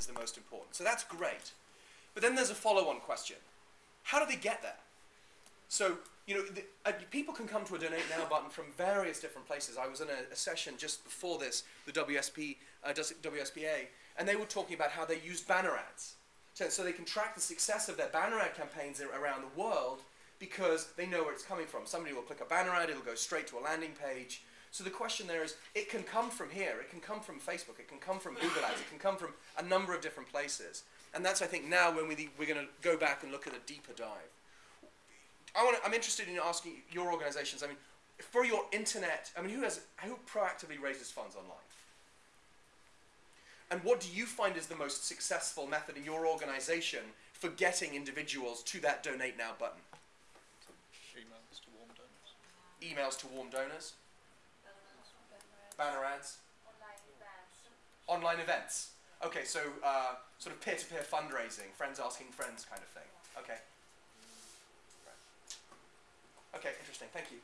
is the most important. So that's great. But then there's a follow-on question. How do they get there? So, you know, the, uh, people can come to a donate now button from various different places. I was in a, a session just before this, the WSP, uh, WSPA, and they were talking about how they use banner ads. So, so they can track the success of their banner ad campaigns around the world because they know where it's coming from. Somebody will click a banner ad, it'll go straight to a landing page. So the question there is, it can come from here, it can come from Facebook, it can come from Google Ads, it can come from a number of different places. And that's, I think, now when we, we're going to go back and look at a deeper dive. I want I'm interested in asking your organizations, I mean, for your internet, I mean, who, has, who proactively raises funds online? And what do you find is the most successful method in your organization for getting individuals to that donate now button? Emails to warm donors. Emails to warm donors? Banner ads? Online events. Online events. Okay, so uh, sort of peer-to-peer fundraising, friends asking friends kind of thing. Okay. Okay, interesting. Thank you.